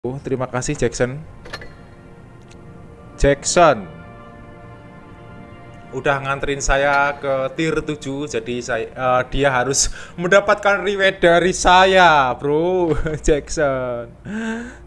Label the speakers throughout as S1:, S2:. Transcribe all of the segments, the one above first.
S1: Oh, terima kasih Jackson. Jackson udah nganterin saya ke tier 7 jadi saya uh, dia harus mendapatkan reward dari saya, Bro. Jackson.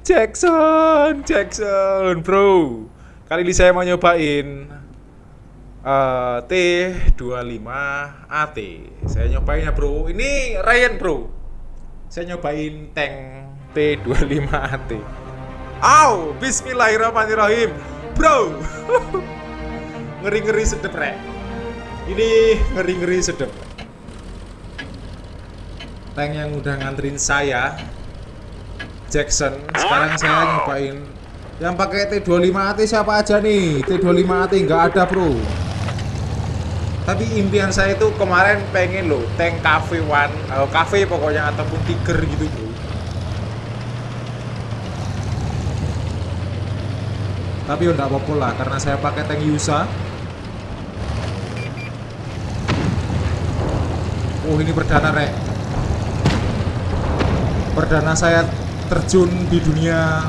S1: Jackson, Jackson, Bro. Kali ini saya mau nyobain uh, T25 AT. Saya nyobain ya, Bro. Ini Ryan, Bro. Saya nyobain tank T25 AT. Au, bismillahirrahmanirrahim. Bro. ngeri-ngeri sedep, Rek. Ini ngeri-ngeri sedep. Tank yang udah nganterin saya Jackson. Sekarang saya nyobain yang pakai T25 AT siapa aja nih? T25 AT nggak ada, Bro. Tapi impian saya itu kemarin pengen loh tank cafe one, atau cafe pokoknya ataupun tiger gitu, Bro. Tapi udah apa-apa lah karena saya pakai tank Yusa. Oh ini perdana rek. Perdana saya terjun di dunia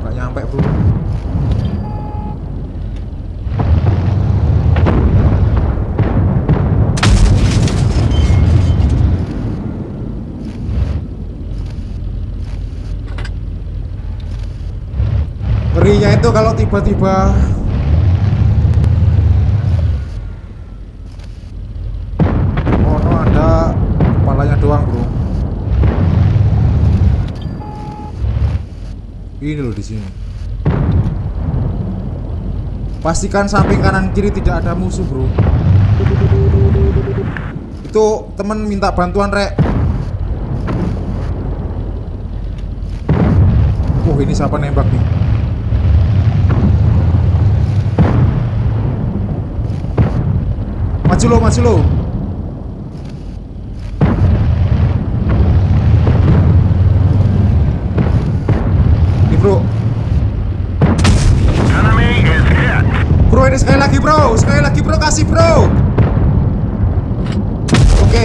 S1: Gak nyampe bro Kalau tiba-tiba Oh no ada kepalanya doang bro. Ini loh di sini. Pastikan samping kanan kiri tidak ada musuh bro. Itu temen minta bantuan rek. Oh ini siapa nembak nih Maju lo, maju lo. Nih bro. Bro ini sekali lagi bro, sekali lagi bro kasih bro. Oke.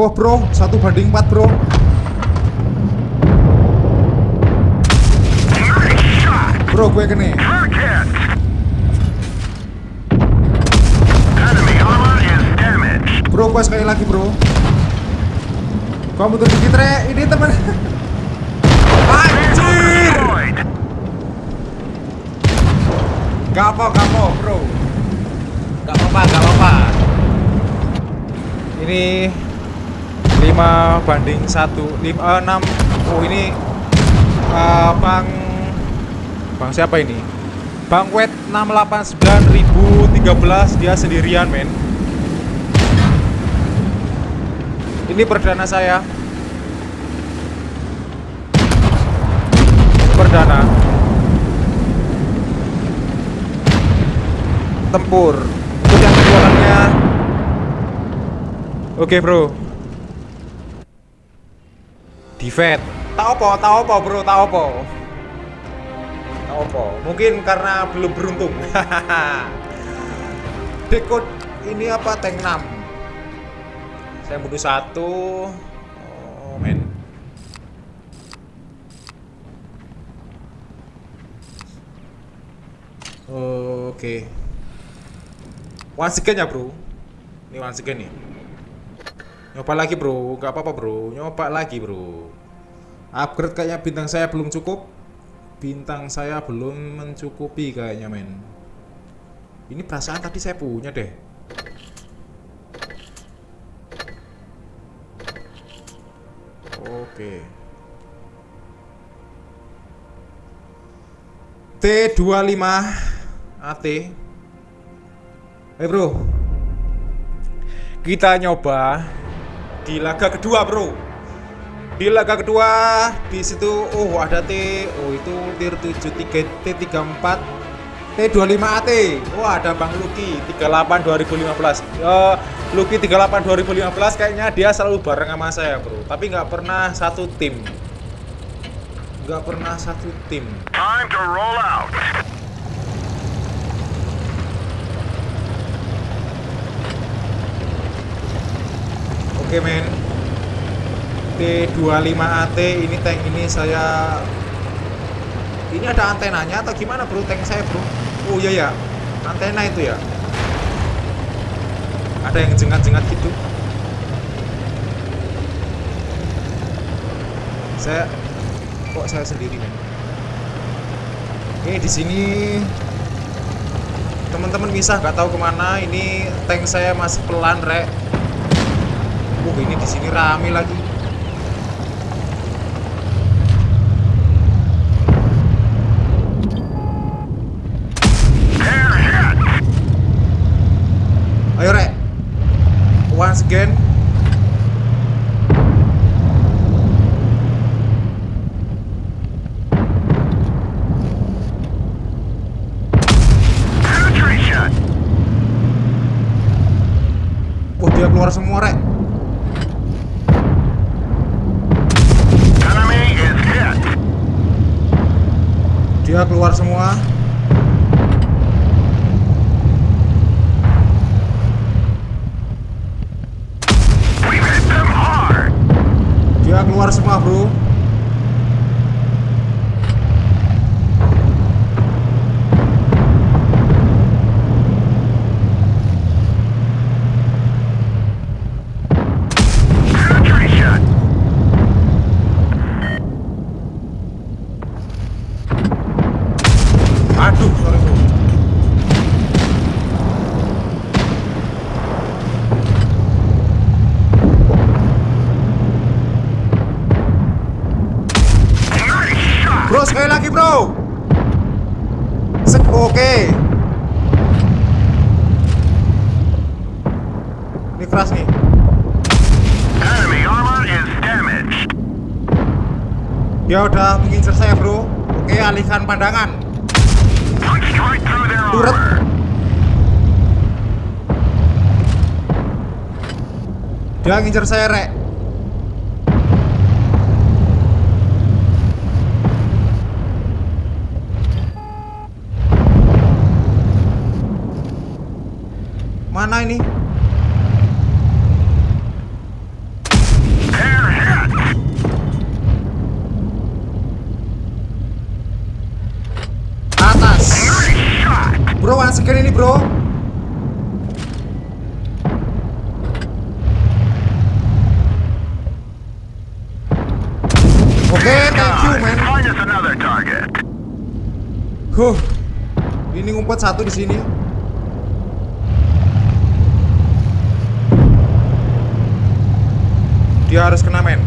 S1: Wah bro, satu banding empat bro. Bro, gue kene. Bro, gue sekali lagi, bro. Gua mundur dikit, Re. Ini temen. Anjir! Gak apa, gak apa, bro. Gak apa-apa, gak apa-apa. Ini 5 banding 1 5, uh, 6 Oh ini uh, Bang Bang siapa ini? Bang Wet 689013 dia sendirian men Ini perdana saya Perdana Tempur Untuk yang Oke bro Defend Tahu apa? Tahu apa bro? Tahu apa? Apa? Mungkin karena belum beruntung. Dekod ini apa? Tank 6 Saya butuh satu. Oh men. Oke. Once again ya bro. Ini once again nih. Nyoba lagi bro, gak apa-apa bro. Nyoba lagi bro. Upgrade kayaknya bintang saya belum cukup Bintang saya belum mencukupi kayaknya men. Ini perasaan tadi saya punya deh. Oke. T25 AT Eh bro. Kita nyoba di laga kedua bro di laga kedua di situ oh ada T. Oh itu tier 73 T34 T25 AT oh ada Bang Lucky 38 2015 uh, Lucky 38 2015 kayaknya dia selalu bareng sama saya bro. Tapi nggak pernah satu tim. Nggak pernah satu tim.
S2: Time to roll out.
S1: oke men T25AT ini tank ini saya ini ada antenanya atau gimana bro? Tank saya bro. Oh iya ya antena itu ya? Ada yang jengat-jengat gitu. Saya kok saya sendiri men? Ini di sini teman-teman bisa nggak tahu ke mana. Ini tank saya masih pelan rek. Uh ini di sini rame lagi
S2: Penetration.
S1: wah dia keluar semua rek dia keluar semua keluar semua bro bro Sek oke ini keras nih
S2: Enemy armor is damaged.
S1: dia udah mengincar saya bro oke alihkan pandangan Turret.
S2: armor.
S1: dia ngincar saya rek mana ini atas bro again ini bro oke thank you man. Huh. Ini ngumpet satu di sini. Dia harus kena men.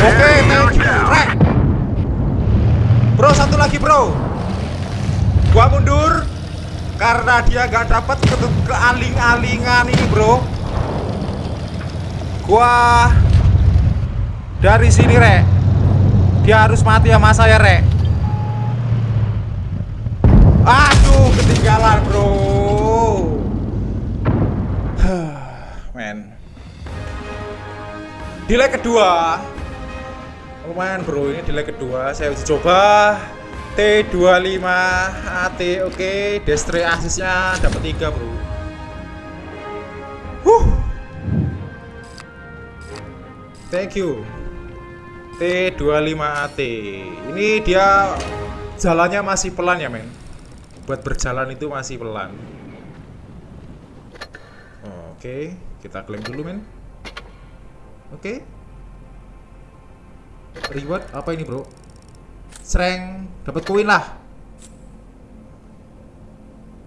S1: Oke, thank you. Rek. Bro, satu lagi, Bro. Gua mundur karena dia gak dapat ke kealing-alingan ini, Bro. Gua dari sini, Rek. Dia harus mati sama saya, Rek. Aduh, ketinggalan, Bro. Men. Di kedua. Lumayan, Bro. Ini di kedua saya uji coba T25 AT. Oke, destroy asisnya dapat 3, Bro. Huh. Thank you. T25AT. Ini dia jalannya masih pelan ya, men. Buat berjalan itu masih pelan. Oke, kita klaim dulu, men. Oke. Reward apa ini, Bro? Sereng, dapat koin lah.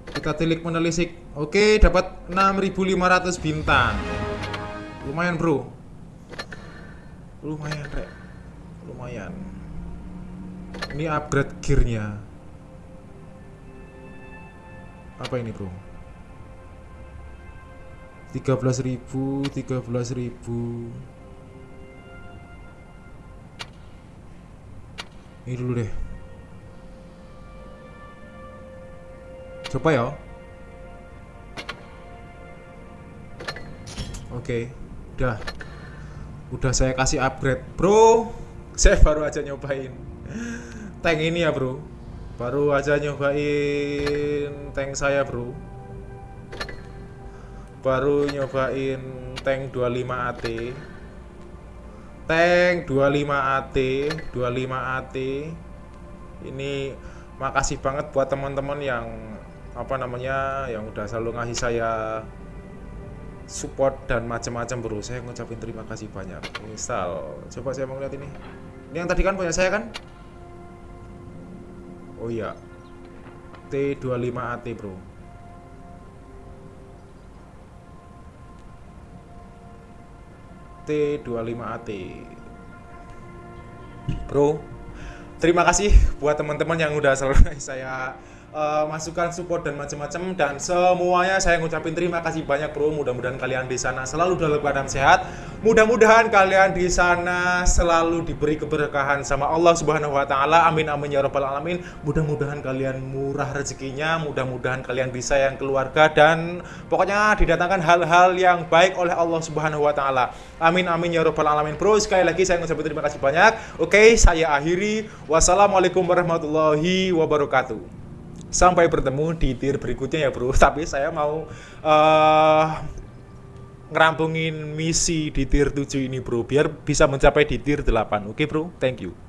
S1: Kita tilik menelisik. Oke, dapat 6500 bintang. Lumayan, Bro. Lumayan, Rek. Lumayan. Ini upgrade gearnya. Apa ini, Bro? 13.000, 13.000. Ini dulu deh. Coba ya. Oke, udah. udah saya kasih upgrade bro saya baru aja nyobain tank ini ya bro baru aja nyobain tank saya bro baru nyobain tank 25 AT tank 25 AT 25 AT ini makasih banget buat teman-teman yang apa namanya yang udah selalu ngasih saya support dan macam-macam bro. Saya ngucapin terima kasih banyak. Misal coba saya mau lihat ini. Ini yang tadi kan punya saya kan? Oh iya. T25AT bro T25AT bro terima kasih buat teman-teman yang udah selalu saya uh, masukan support dan macam-macam dan semuanya saya ngucapin terima kasih banyak bro. Mudah-mudahan kalian di sana selalu dalam keadaan sehat. Mudah-mudahan kalian di sana selalu diberi keberkahan sama Allah Subhanahu wa taala. Amin amin ya rabbal alamin. Mudah-mudahan kalian murah rezekinya. Mudah-mudahan kalian bisa yang keluarga. Dan pokoknya didatangkan hal-hal yang baik oleh Allah Subhanahu wa taala. Amin amin ya rabbal alamin. Bro sekali lagi saya ngucapin terima kasih banyak. Oke saya akhiri. Wassalamualaikum warahmatullahi wabarakatuh Sampai bertemu di tier berikutnya ya bro. Tapi saya mau uh, ngerampungin misi di tier 7 ini bro Biar bisa mencapai di tier 8 Oke bro, thank you